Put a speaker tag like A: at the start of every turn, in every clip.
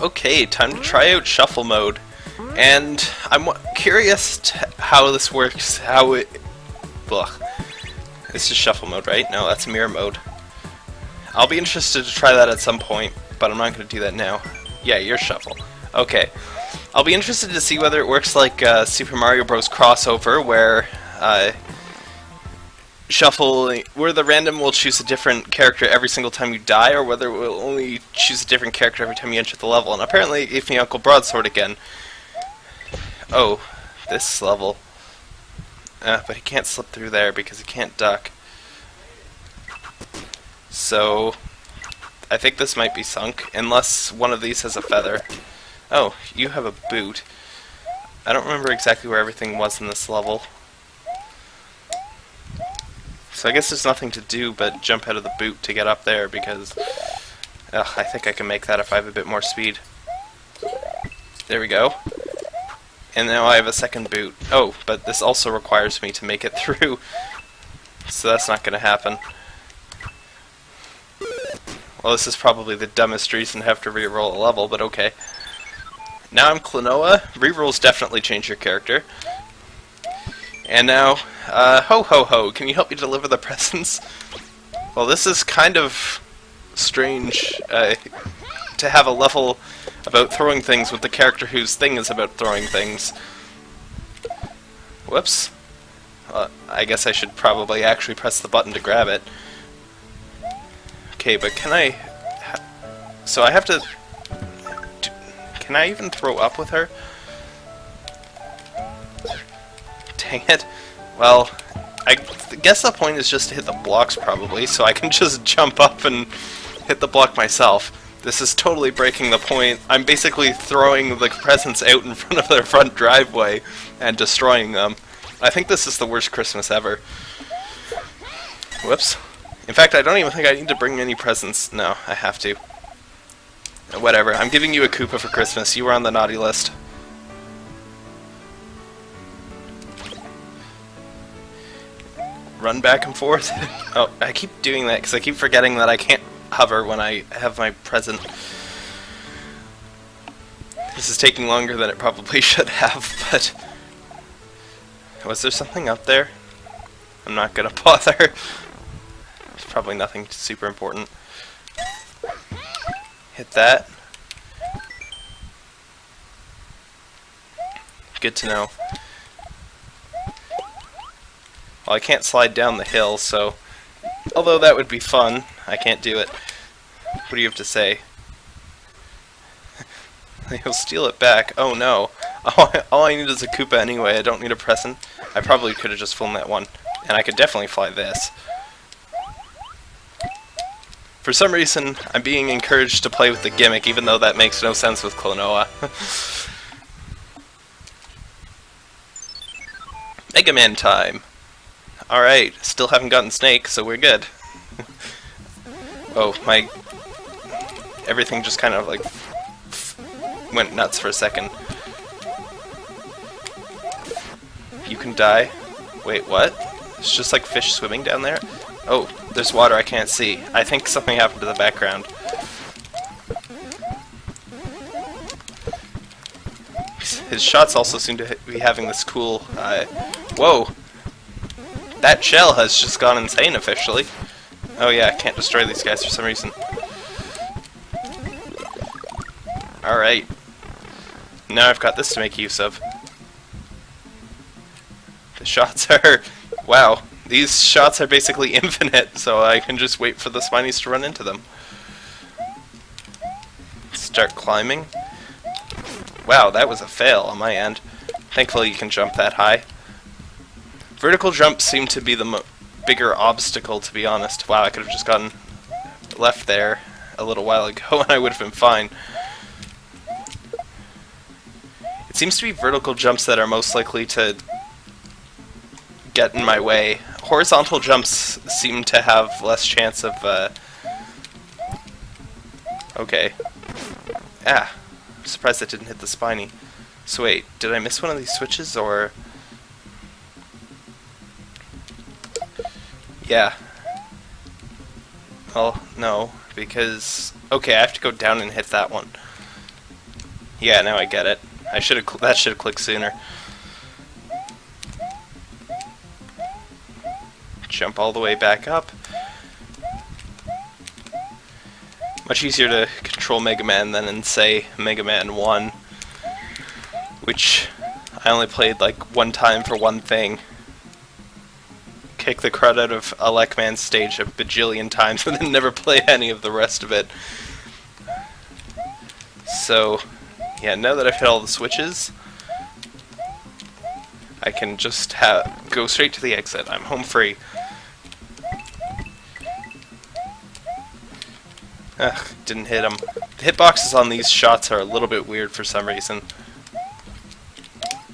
A: Okay, time to try out shuffle mode. And I'm curious how this works, how it... Ugh. This is shuffle mode, right? No, that's mirror mode. I'll be interested to try that at some point, but I'm not going to do that now. Yeah, you're shuffle. Okay. I'll be interested to see whether it works like uh, Super Mario Bros. crossover, where uh, shuffle, where the random will choose a different character every single time you die, or whether it will only choose a different character every time you enter the level. And apparently it gave me Uncle Broadsword again. Oh, this level. Uh, but he can't slip through there because he can't duck. So, I think this might be sunk, unless one of these has a feather. Oh, you have a boot. I don't remember exactly where everything was in this level. So I guess there's nothing to do but jump out of the boot to get up there because I think I can make that if I have a bit more speed. There we go. And now I have a second boot. Oh, but this also requires me to make it through. So that's not going to happen. Well, this is probably the dumbest reason to have to re-roll a level, but okay. Now I'm Klonoa. Rerolls definitely change your character. And now, uh, ho ho ho, can you help me deliver the presents? Well, this is kind of strange uh, to have a level about throwing things with the character whose thing is about throwing things. Whoops. Uh, I guess I should probably actually press the button to grab it. Okay, but can I... so I have to... can I even throw up with her? Dang it. Well, I guess the point is just to hit the blocks probably, so I can just jump up and hit the block myself. This is totally breaking the point. I'm basically throwing the presents out in front of their front driveway and destroying them. I think this is the worst Christmas ever. Whoops. In fact, I don't even think I need to bring any presents. No, I have to. Whatever. I'm giving you a Koopa for Christmas. You were on the naughty list. Run back and forth. oh, I keep doing that because I keep forgetting that I can't hover when I have my present. This is taking longer than it probably should have, but... Was there something up there? I'm not gonna bother. It's probably nothing super important. Hit that. Good to know. Well, I can't slide down the hill, so... Although that would be fun, I can't do it. What do you have to say? He'll steal it back. Oh no. All I, all I need is a Koopa anyway, I don't need a present. I probably could have just flown that one. And I could definitely fly this. For some reason, I'm being encouraged to play with the gimmick, even though that makes no sense with Klonoa. Mega Man time! Alright, still haven't gotten Snake, so we're good. oh, my... Everything just kind of, like, went nuts for a second. You can die. Wait, what? It's just like fish swimming down there? Oh, there's water I can't see. I think something happened to the background. His shots also seem to be having this cool, uh, whoa, that shell has just gone insane officially. Oh yeah, I can't destroy these guys for some reason. Alright. Now I've got this to make use of. The shots are... Wow. These shots are basically infinite, so I can just wait for the Spinies to run into them. Start climbing. Wow, that was a fail on my end. Thankfully you can jump that high. Vertical jumps seem to be the bigger obstacle, to be honest. Wow, I could have just gotten left there a little while ago and I would have been fine. It seems to be vertical jumps that are most likely to get in my way. Horizontal jumps seem to have less chance of, uh... Okay. Ah. I'm surprised that didn't hit the spiny. So wait, did I miss one of these switches, or... Yeah. Well, no, because... Okay, I have to go down and hit that one. Yeah, now I get it. I should have. That should have clicked sooner. Jump all the way back up. Much easier to control Mega Man than in, say, Mega Man 1. Which I only played like one time for one thing. Kick the crud out of Elecman's stage a bajillion times and then never play any of the rest of it. So, yeah, now that I've hit all the switches, I can just have go straight to the exit. I'm home free. Ugh, didn't hit him. The hitboxes on these shots are a little bit weird for some reason.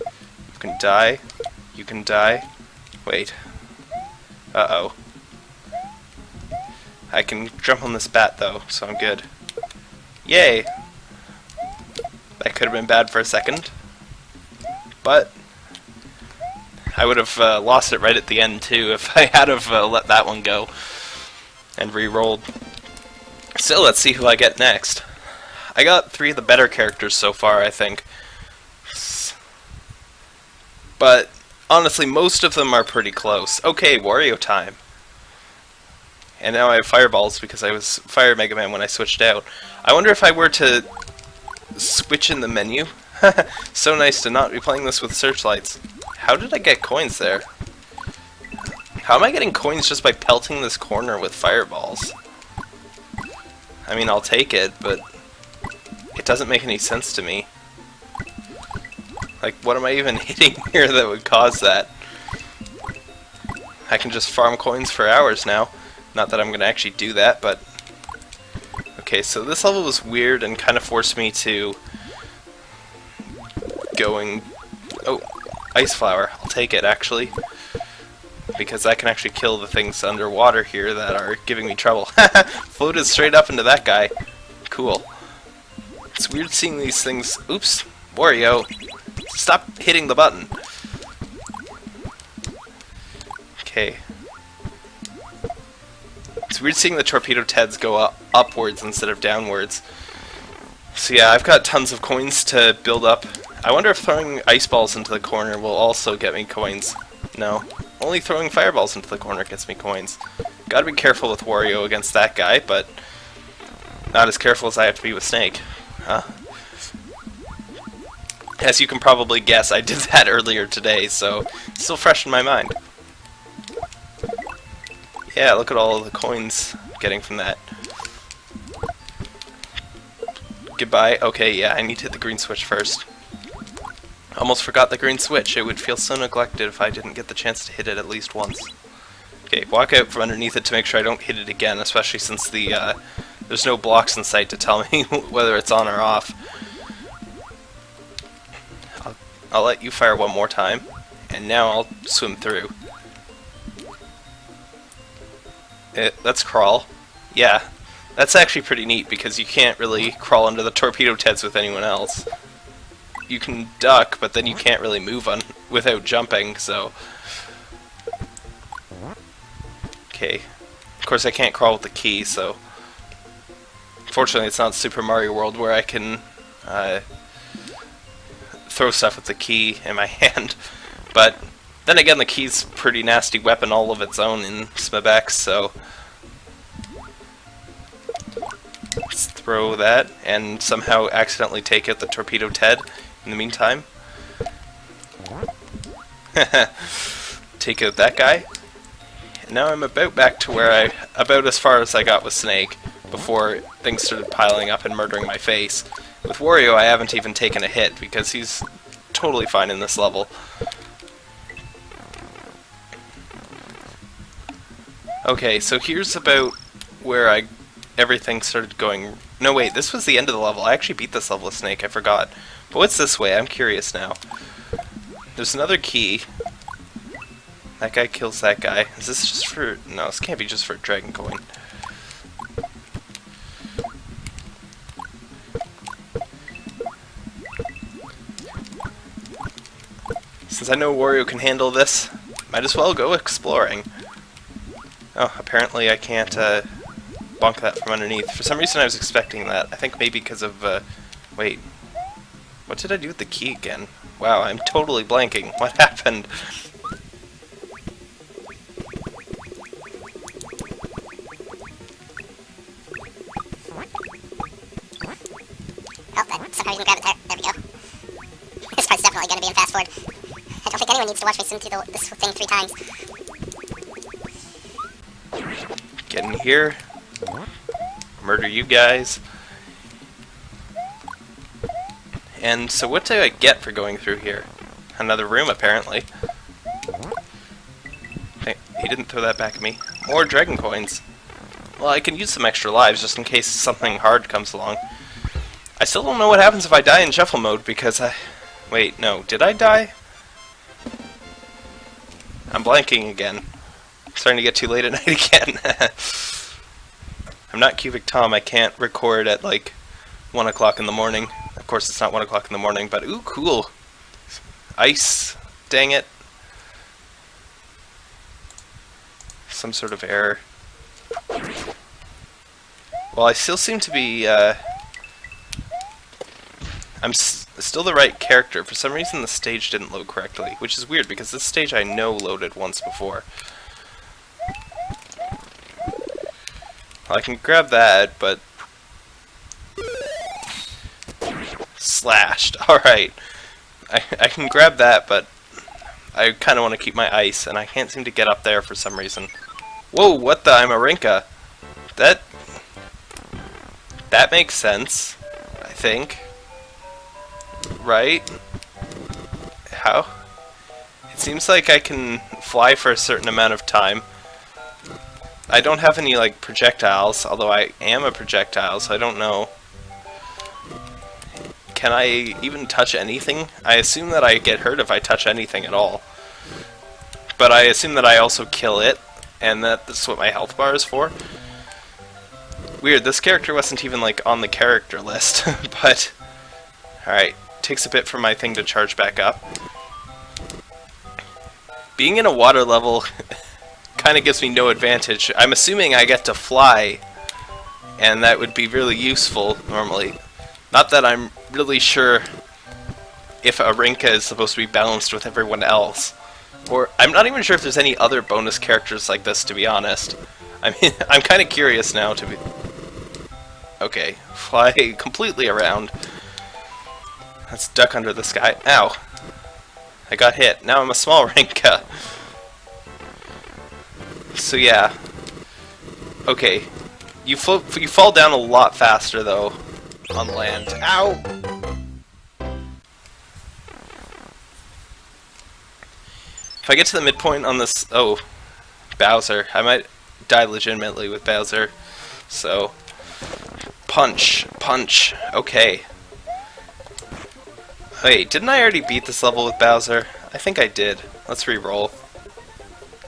A: You can die. You can die. Wait. Uh-oh. I can jump on this bat, though, so I'm good. Yay! That could have been bad for a second. But... I would have uh, lost it right at the end, too, if I had have uh, let that one go. And re-rolled. So, let's see who I get next. I got three of the better characters so far, I think. But, honestly, most of them are pretty close. Okay, Wario time. And now I have fireballs because I was Fire Mega Man when I switched out. I wonder if I were to switch in the menu. so nice to not be playing this with searchlights. How did I get coins there? How am I getting coins just by pelting this corner with fireballs? I mean, I'll take it, but it doesn't make any sense to me. Like, what am I even hitting here that would cause that? I can just farm coins for hours now. Not that I'm going to actually do that, but... Okay, so this level was weird and kind of forced me to... Going... Oh, Ice Flower. I'll take it, actually because I can actually kill the things underwater here that are giving me trouble. Floated straight up into that guy. Cool. It's weird seeing these things... Oops! Wario! Stop hitting the button! Okay. It's weird seeing the torpedo Teds go up upwards instead of downwards. So yeah, I've got tons of coins to build up. I wonder if throwing ice balls into the corner will also get me coins. No. Only throwing fireballs into the corner gets me coins. Gotta be careful with Wario against that guy, but not as careful as I have to be with Snake. Huh? As you can probably guess, I did that earlier today, so still fresh in my mind. Yeah, look at all the coins getting from that. Goodbye. Okay, yeah, I need to hit the green switch first. Almost forgot the green switch. It would feel so neglected if I didn't get the chance to hit it at least once. Okay, walk out from underneath it to make sure I don't hit it again, especially since the uh, there's no blocks in sight to tell me whether it's on or off. I'll, let you fire one more time, and now I'll swim through. It, let's crawl. Yeah, that's actually pretty neat because you can't really crawl under the torpedo teds with anyone else you can duck, but then you can't really move on without jumping, so... Okay. Of course I can't crawl with the key, so... Fortunately it's not Super Mario World where I can uh, throw stuff with the key in my hand. But then again, the key's pretty nasty weapon all of its own in SMBX, so... Let's throw that and somehow accidentally take out the Torpedo Ted in the meantime. Take out that guy. Now I'm about back to where I, about as far as I got with Snake before things started piling up and murdering my face. With Wario I haven't even taken a hit because he's totally fine in this level. Okay, so here's about where I everything started going... No, wait, this was the end of the level. I actually beat this level with Snake, I forgot. But what's this way? I'm curious now. There's another key. That guy kills that guy. Is this just for... No, this can't be just for a Dragon Coin. Since I know Wario can handle this, might as well go exploring. Oh, apparently I can't uh, bonk that from underneath. For some reason I was expecting that. I think maybe because of... Uh, wait, What did I do with the key again? Wow, I'm totally blanking. What happened?
B: Oh, that sucker even grab it there. There we go. This part's definitely going to be in fast forward. I don't think anyone needs to watch me swim through the, this thing three times.
A: Get in here. Murder you guys. And so what do I get for going through here? Another room, apparently. Hey, he didn't throw that back at me. More dragon coins. Well, I can use some extra lives just in case something hard comes along. I still don't know what happens if I die in shuffle mode because I... Wait, no. Did I die? I'm blanking again. starting to get too late at night again. I'm not Cubic Tom. I can't record at like 1 o'clock in the morning. Of course, it's not 1 o'clock in the morning, but ooh, cool. Ice. Dang it. Some sort of error. Well, I still seem to be, uh, I'm still the right character. For some reason, the stage didn't load correctly, which is weird, because this stage I know loaded once before. I can grab that, but... Slashed. Alright. I, I can grab that, but I kind of want to keep my ice, and I can't seem to get up there for some reason. Whoa, what the? I'm a Rinka. That... That makes sense, I think. Right? How? It seems like I can fly for a certain amount of time. I don't have any, like, projectiles, although I am a projectile, so I don't know. Can I even touch anything? I assume that I get hurt if I touch anything at all. But I assume that I also kill it, and that that's what my health bar is for. Weird, this character wasn't even, like, on the character list, but... Alright, takes a bit for my thing to charge back up. Being in a water level kind of gives me no advantage. I'm assuming I get to fly, and that would be really useful normally. Not that I'm really sure if a Rinka is supposed to be balanced with everyone else. Or, I'm not even sure if there's any other bonus characters like this, to be honest. I mean, I'm kind of curious now to be... Okay, fly completely around. Let's duck under the sky. Ow! I got hit. Now I'm a small Rinka. So yeah. Okay. You, you fall down a lot faster, though, on land. Ow! If I get to the midpoint on this... Oh, Bowser. I might die legitimately with Bowser. So, punch, punch. Okay. Wait, didn't I already beat this level with Bowser? I think I did. Let's re-roll.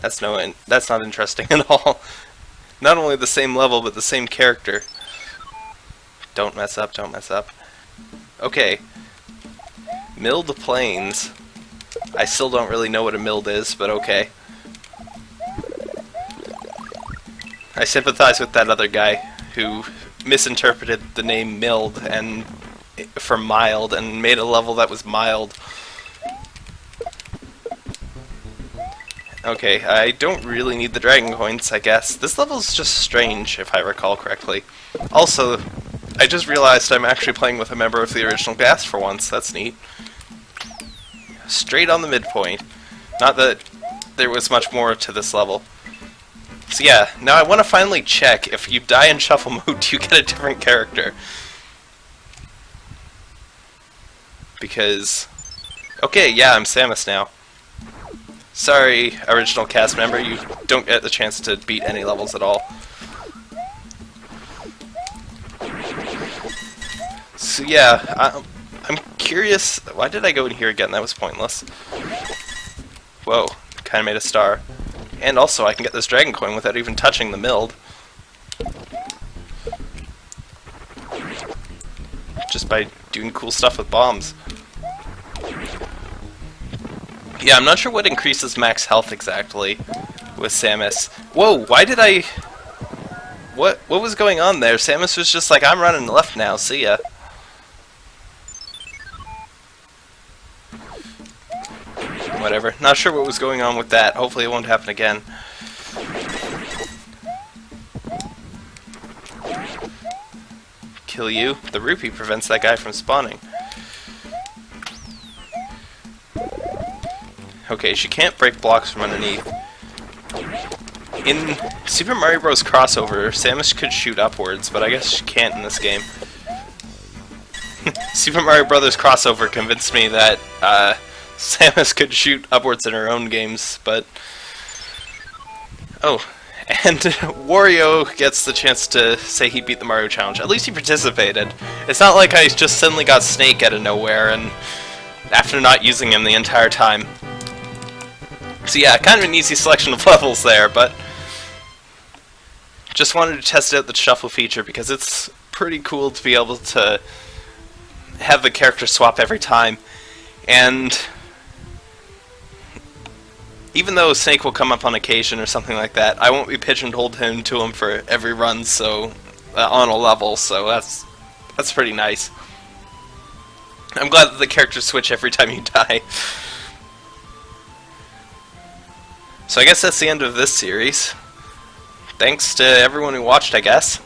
A: That's no, that's not interesting at all. Not only the same level, but the same character. Don't mess up, don't mess up. Okay. Milled Plains. I still don't really know what a milled is, but okay. I sympathize with that other guy who misinterpreted the name milled and for mild and made a level that was mild. Okay, I don't really need the dragon coins, I guess. This level is just strange, if I recall correctly. Also, I just realized I'm actually playing with a member of the original cast for once. That's neat. Straight on the midpoint. Not that there was much more to this level. So yeah, now I want to finally check if you die in shuffle mode, do you get a different character? Because... Okay, yeah, I'm Samus now. Sorry, original cast member, you don't get the chance to beat any levels at all. So yeah, I, I'm curious, why did I go in here again? That was pointless. Whoa, kinda made a star. And also, I can get this dragon coin without even touching the milled. Just by doing cool stuff with bombs. Yeah, I'm not sure what increases max health exactly with Samus. Whoa, why did I... What what was going on there? Samus was just like, I'm running left now, see ya. Whatever. Not sure what was going on with that. Hopefully it won't happen again. Kill you. The rupee prevents that guy from spawning. Okay, she can't break blocks from underneath. In Super Mario Bros. crossover, Samus could shoot upwards, but I guess she can't in this game. Super Mario Brothers crossover convinced me that uh, Samus could shoot upwards in her own games, but... Oh, and Wario gets the chance to say he beat the Mario Challenge. At least he participated. It's not like I just suddenly got Snake out of nowhere, and after not using him the entire time. So yeah, kind of an easy selection of levels there, but... Just wanted to test out the shuffle feature because it's pretty cool to be able to have the character swap every time. And even though Snake will come up on occasion or something like that, I won't be pigeonholed him to him for every run so uh, on a level, so that's that's pretty nice. I'm glad that the characters switch every time you die. So I guess that's the end of this series. Thanks to everyone who watched, I guess.